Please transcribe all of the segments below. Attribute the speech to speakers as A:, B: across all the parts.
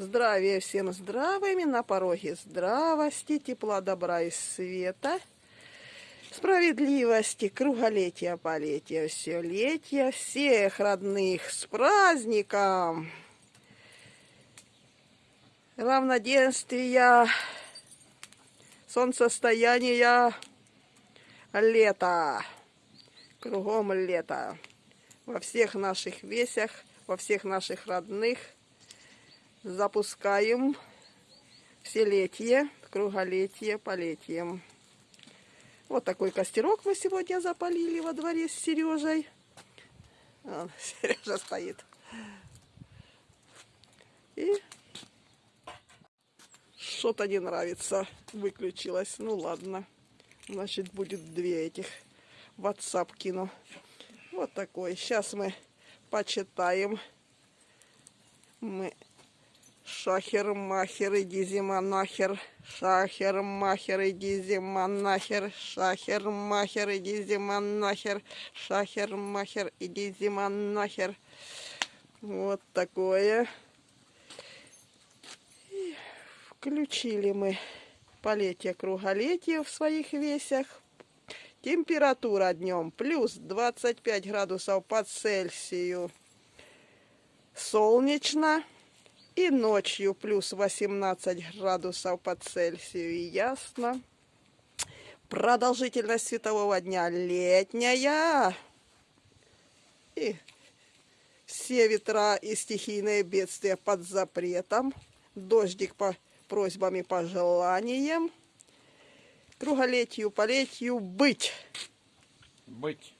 A: Здравия всем здравыми, на пороге здравости, тепла, добра и света, справедливости, круголетия, полетия, все летия, всех родных с праздником, равноденствия, солнцестояния, лета, кругом лета, во всех наших весях, во всех наших родных – запускаем вселетие, круголетие, полетием. Вот такой костерок мы сегодня запалили во дворе с Сережей. Вон, Сережа стоит. И что-то не нравится, выключилось. Ну ладно, значит будет две этих. WhatsApp кину. Вот такой. Сейчас мы почитаем. Мы Шахер, махер, иди зима нахер. Шахер, махер, иди зима нахер. Шахер, махер, иди зима нахер. Шахер, махер, иди зима нахер. Вот такое. И включили мы полетие круголетие в своих весях. Температура днем плюс 25 градусов по Цельсию. Солнечно. И ночью плюс 18 градусов по Цельсию. И ясно. Продолжительность светового дня летняя. И все ветра и стихийные бедствия под запретом. Дождик по просьбам и пожеланиям. Круголетию, полетию быть.
B: Быть.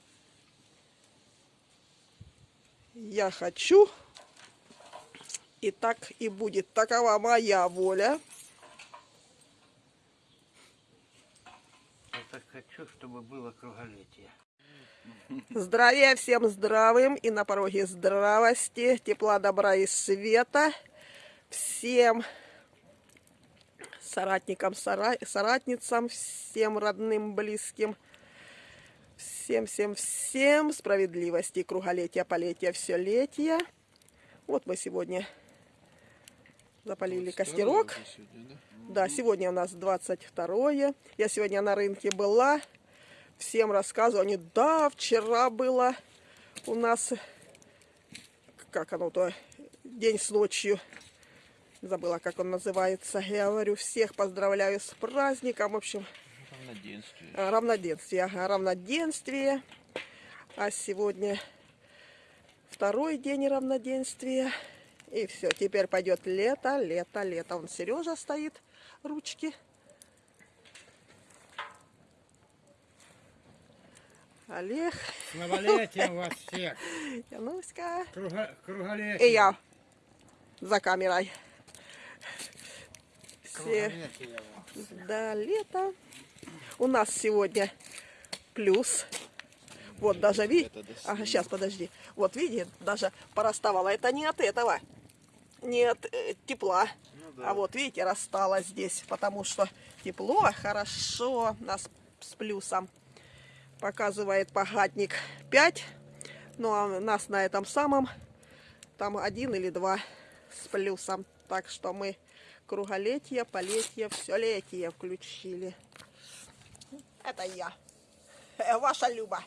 A: Я хочу и так и будет. Такова моя воля.
B: Я так хочу, чтобы было круголетие.
A: Здравия всем здравым и на пороге здравости, тепла, добра и света. Всем соратникам, сора... соратницам, всем родным, близким. Всем, всем, всем справедливости, круголетия, полетия, все летия. Вот мы сегодня запалили костерок.
C: Сегодня, да?
A: Да, сегодня у нас 22 -е. Я сегодня на рынке была. Всем рассказываю. Они, да, вчера было у нас, как оно-то, день с ночью. Забыла, как он называется. Я говорю, всех поздравляю с праздником. В общем,
C: Равноденствие.
A: а, равноденствие. Ага, равноденствие. А сегодня второй день равноденствия. И все, теперь пойдет лето, лето, лето. Он Сережа стоит, ручки. Олег,
D: С новолетием вас всех!
A: Януська.
D: Круга, круголетие!
A: И я за камерой. Все, да, лето. У нас сегодня плюс. Вот даже видите, ага, сейчас подожди. Вот видите, даже пораставала. Это не от этого, не от э, тепла. А вот видите, расстала здесь, потому что тепло, хорошо, нас с плюсом. Показывает погадник 5, ну а нас на этом самом, там один или два с плюсом. Так что мы круголетие, полетие, все летие включили. Это я, Э, ваша Люба.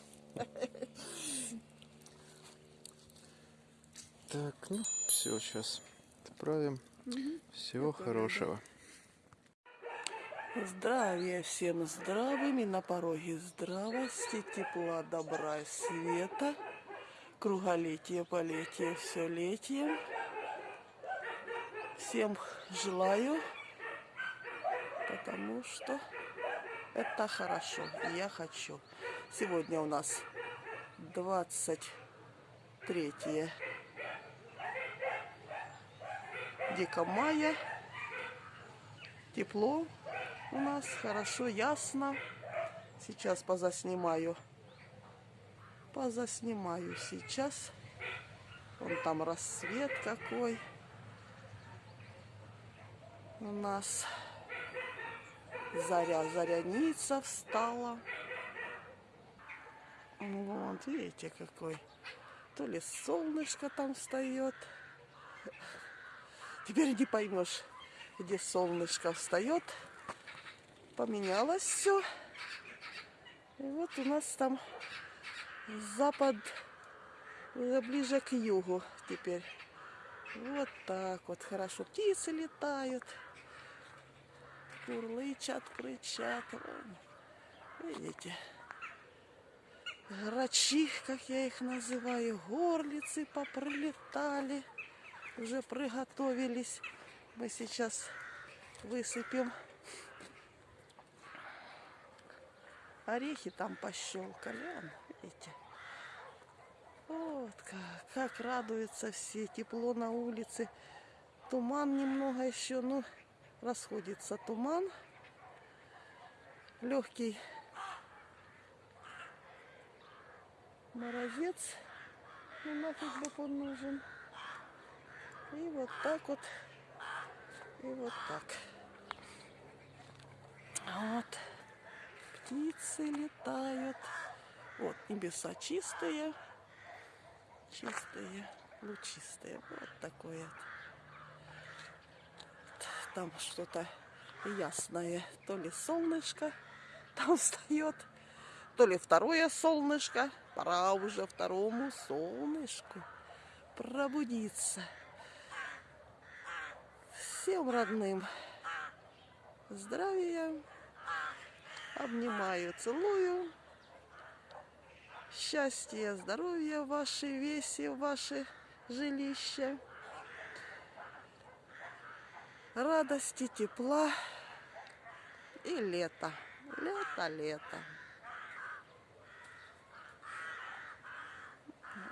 C: Так, ну, все, сейчас отправим. Всего хорошего.
A: Здравия всем здравым и на пороге здравости, тепла, добра света, круголетие, полетие, все летие. Всем желаю, потому что это хорошо, я хочу. Сегодня у нас 23 мая. Тепло у нас, хорошо, ясно. Сейчас позаснимаю. Позаснимаю сейчас. Вон там рассвет какой. У нас заря, заряница встала. Вот, видите, какой. То ли солнышко там встает, Теперь не поймешь, где солнышко встает. Поменялось все. И вот у нас там запад уже ближе к югу теперь. Вот так вот хорошо. Птицы летают. Курлычат, кричат. Видите? Грачи, как я их называю, горлицы поприлетали. Уже приготовились. Мы сейчас высыпем орехи там пощелкали. Вон, видите? Вот как, как радуются все. Тепло на улице. Туман немного еще, ну, расходится туман. Легкий морозец. Ну нафиг бы он нужен. И вот так вот. И вот так. Вот. Птицы летают. Вот, небеса чистые. Чистые, лучистые. Вот такое. Там что-то ясное. То ли солнышко там встает, то ли второе солнышко. Пора уже второму солнышку пробудиться. Всем родным здравия. Обнимаю, целую. Счастья, здоровья в вашей весе, в ваше жилище. Радости, тепла и лето. Лето, лето.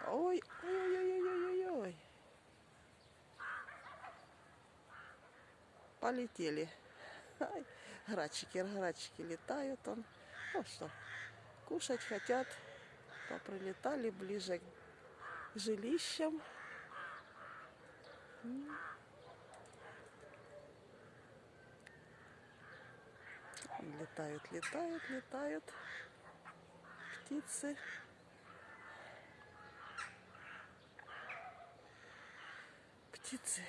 A: Ой, ой, ой, ой. Полетели. Ай, грачики, грачики летают он. Ну что, кушать хотят. Поприлетали ближе к жилищам. Летают, летают, летают птицы. Птицы.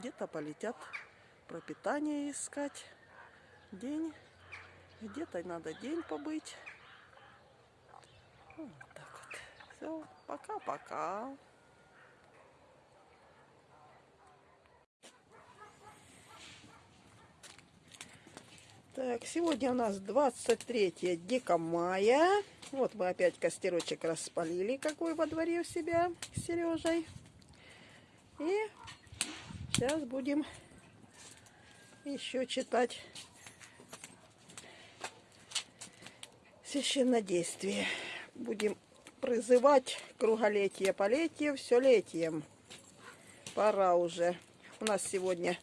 A: Где-то полетят пропитание искать. День. Где-то надо день побыть. Вот так вот. Все. Пока-пока. Так, сегодня у нас 23 декамая. Вот мы опять костерочек распалили, какой во дворе у себя с Сережей. И сейчас будем еще читать священнодействие. Будем призывать круголетие, полетие, все летием. Пора уже. У нас сегодня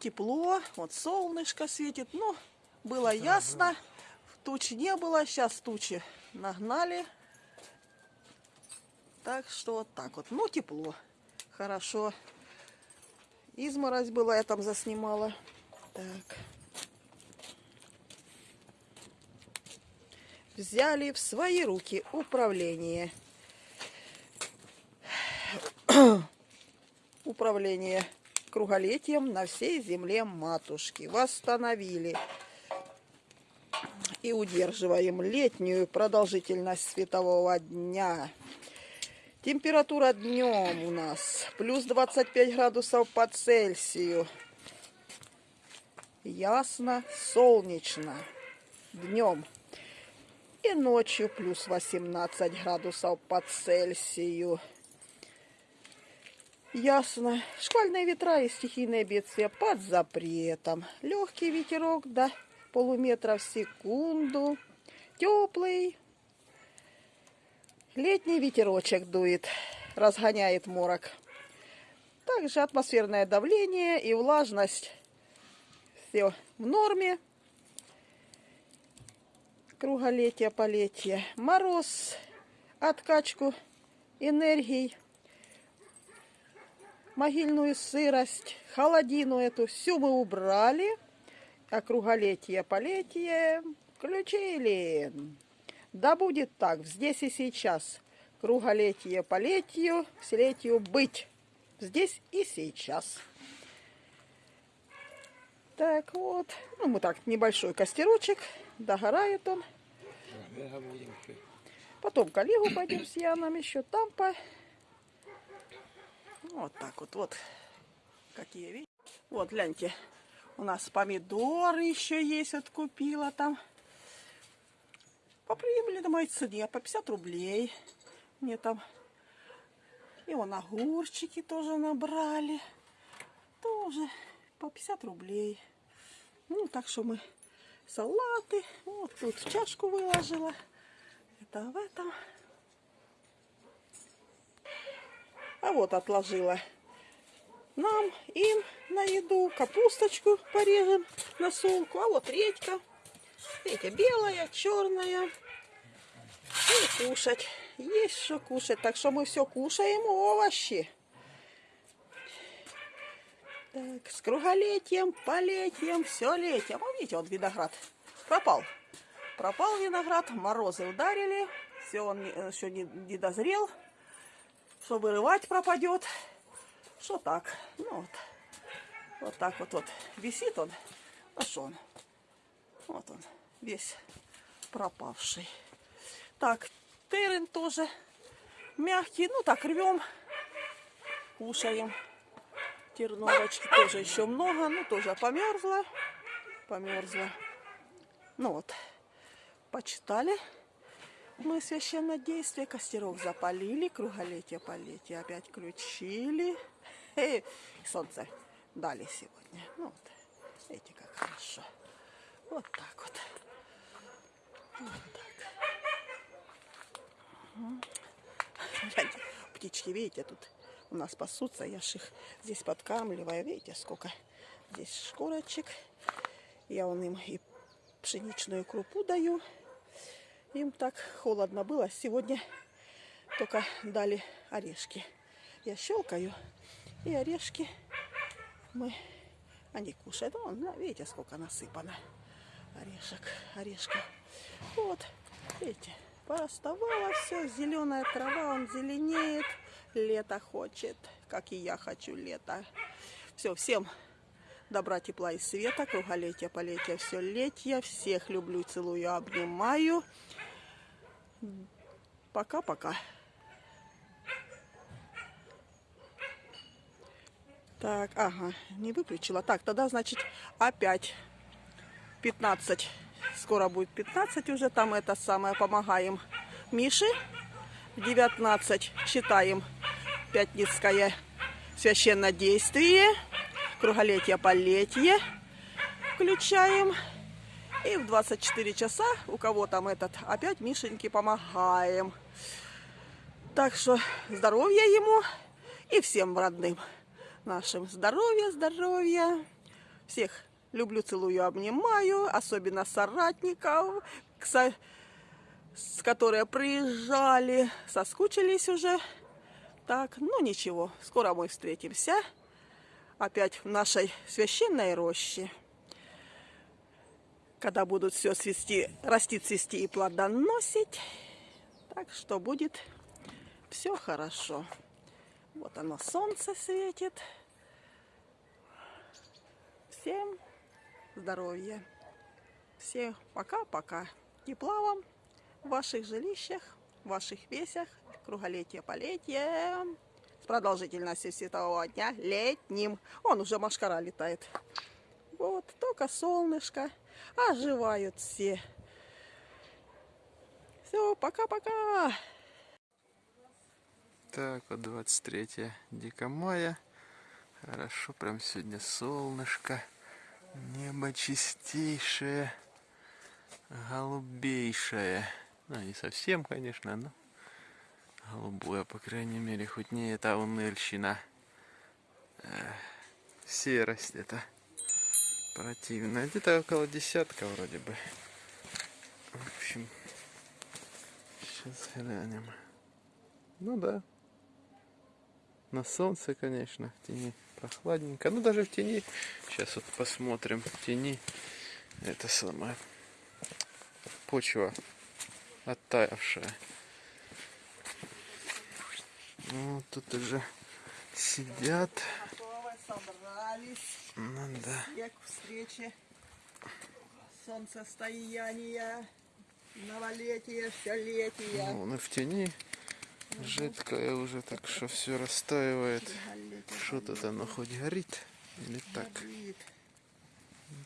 A: тепло, вот солнышко светит. Ну, было ясно, туч не было, сейчас тучи нагнали. Так что вот так вот. Ну, тепло. Хорошо. Изморозь была, я там заснимала. Так. Взяли в свои руки управление. Управление круголетием на всей земле матушки. Восстановили и удерживаем летнюю продолжительность светового дня. Температура днем у нас плюс 25 градусов по Цельсию. Ясно, солнечно днем. И ночью плюс 18 градусов по Цельсию. Ясно. Шквальные ветра и стихийные бедствия под запретом. Легкий ветерок до полуметра в секунду. Теплый. Летний ветерочек дует, разгоняет морок. Также атмосферное давление и влажность. Все в норме. Круголетие, полетие. Мороз, откачку энергий могильную сырость, холодину эту, всю мы убрали, а круголетие, полетие включили. Да будет так, здесь и сейчас. Круголетие, полетию, селетию быть. Здесь и сейчас. Так вот, ну мы так, небольшой костерочек, догорает он. Потом к Олегу пойдем с Яном еще там по... Вот так вот, вот. Какие, видите? Вот, гляньте. У нас помидоры еще есть, вот купила там. По приемлемой цене, по 50 рублей. Мне там... И вон огурчики тоже набрали. Тоже по 50 рублей. Ну, так что мы салаты. Вот тут в чашку выложила. Это в этом. А вот отложила нам, им на еду. Капусточку порежем на солку. А вот редька. Видите, белая, черная. И кушать. Есть что кушать. Так что мы все кушаем овощи. Так, с круголетием, полетием, все летием. А видите, вот виноград пропал. Пропал виноград, морозы ударили. Все, он еще не, не дозрел. Что вырывать пропадет. Что так? Ну вот. Вот так вот, вот. Висит он. А что он? Вот он. Весь пропавший. Так, терен тоже мягкий. Ну так, рвем. Кушаем. Терновочки тоже еще много. Ну, тоже померзла. Померзла. Ну вот. Почитали. Мы священное действие. Костерок запалили. Круголетие полетие опять включили. И солнце дали сегодня. Ну вот. Видите, как хорошо. Вот так вот. Вот так. Мгм. Гляньте, Птички, видите, тут у нас пасутся. Я ж их здесь подкамливаю. Видите, сколько здесь шкурочек. Я вон им и пшеничную крупу даю. Им так холодно было. Сегодня только дали орешки. Я щелкаю, и орешки мы... Они кушают. Вон, видите, сколько насыпано орешек, орешков. Вот, видите, пооставало все. Зеленая трава, он зеленеет. Лето хочет, как и я хочу лето. Все, всем добра, тепла и света, круголетия, полетия, все летия. Всех люблю, целую, обнимаю. Пока-пока. Так, ага, не выключила. Так, тогда, значит, опять 15. Скоро будет 15 уже. Там это самое, помогаем Мише. В 19 читаем Пятницкое священное действие. Круголетие, полетие включаем. И в 24 часа у кого там этот опять Мишеньке помогаем. Так что здоровья ему и всем родным нашим. Здоровья, здоровья. Всех люблю, целую, обнимаю. Особенно соратников, кса- с которые приезжали, соскучились уже. Так, ну ничего, скоро мы встретимся. Опять в нашей священной роще. Когда будут все свести, расти, цвести и плодоносить. Так что будет все хорошо. Вот оно, солнце светит. Всем здоровья. Всем пока-пока. Тепла вам в ваших жилищах, в ваших весях. Круголетие, полетие. С продолжительностью светового дня летним. Он уже машкара летает. Вот, только солнышко. Оживают все. Все, пока-пока.
C: Так, вот 23 декамая. Хорошо, прям сегодня солнышко. Небо чистейшее, голубейшее. Ну, не совсем, конечно, но голубое, по крайней мере, хоть не эта уныльщина. Э, серость это противная. Где-то около десятка вроде бы. В общем, сейчас глянем. Ну да, На солнце, конечно, в тени прохладненько. Ну, даже в тени, сейчас вот посмотрим, в тени это самое, почва оттаявшая. Ну, тут уже сидят.
A: Готовы, собрались.
C: Ну да.
A: Всех к встрече. Солнцестояние, новолетие, все
C: Ну, и в тени жидкое уже, так что все растаивает. Что-то оно хоть горит или так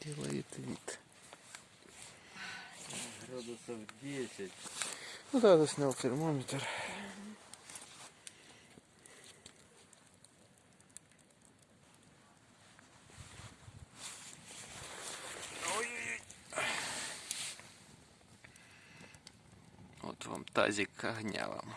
C: делает вид.
B: Градусов 10.
C: Ну да, заснял термометр. Вот вам тазик огня вам.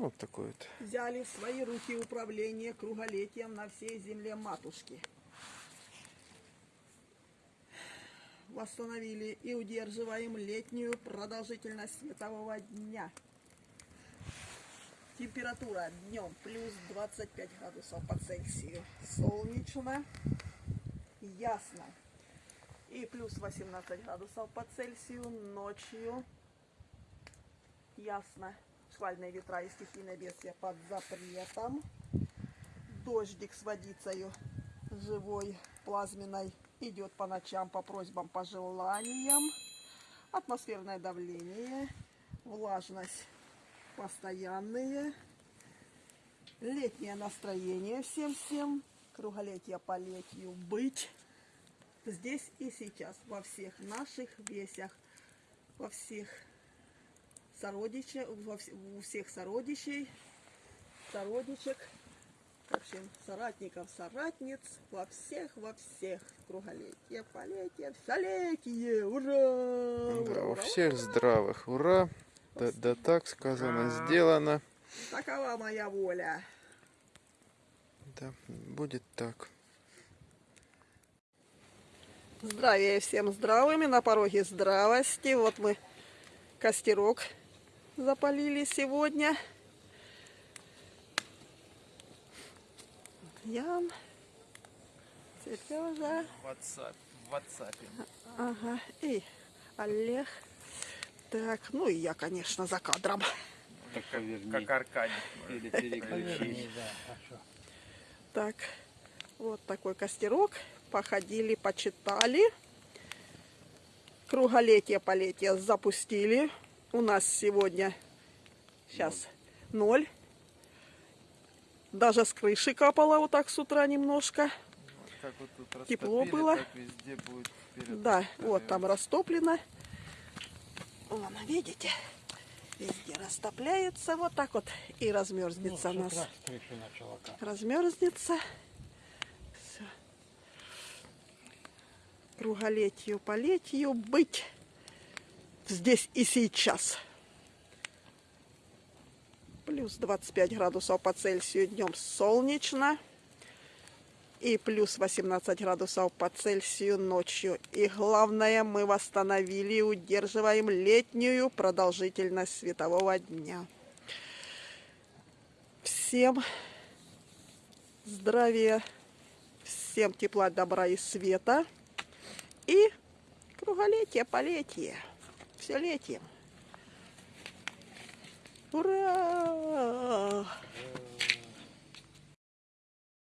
C: вот такой вот.
A: Взяли в свои руки управление круголетием на всей земле матушки. Восстановили и удерживаем летнюю продолжительность светового дня. Температура днем плюс 25 градусов по Цельсию. Солнечно, ясно. И плюс 18 градусов по Цельсию ночью. Ясно. Шквальные ветра и стихийное бедствие под запретом. Дождик с водицею живой, плазменной идет по ночам по просьбам, по желаниям. Атмосферное давление, влажность постоянные. Летнее настроение всем-всем. Круголетие по летию быть. Здесь и сейчас, во всех наших весях, во всех вс- у всех сородичей, сородичек, в общем, соратников, соратниц, во всех, во всех круголетие, полетие, всолетие, ура!
C: Да,
A: ура,
C: у
A: ура,
C: всех
A: ура!
C: здравых, ура! Да, да так сказано, сделано.
A: Такова моя воля.
C: Да, будет так.
A: Здравия всем здравыми, на пороге здравости. Вот мы костерок запалили сегодня. Ян, Сережа,
C: WhatsApp, WhatsApp.
A: ага, и Олег. Так, ну и я, конечно, за кадром.
B: Так.
C: Как Аркадий.
B: Или.
A: Так, вот такой костерок. Походили, почитали. Круголетие, полетие запустили. У нас сегодня сейчас ноль. Даже с крыши капало вот так с утра немножко.
C: Как вот тут
A: Тепло было.
C: Так везде будет вперед.
A: Да, вот там растоплено. Вон, видите? Везде растопляется вот так вот и размерзнется у нас. Размерзнется. Все. Круголетию, полетию быть здесь и сейчас. Плюс 25 градусов по Цельсию днем солнечно. И плюс 18 градусов по Цельсию ночью. И главное, мы восстановили и удерживаем летнюю продолжительность светового дня. Всем здравия, всем тепла, добра и света. И круголетие, полетие. Все летие. Ура!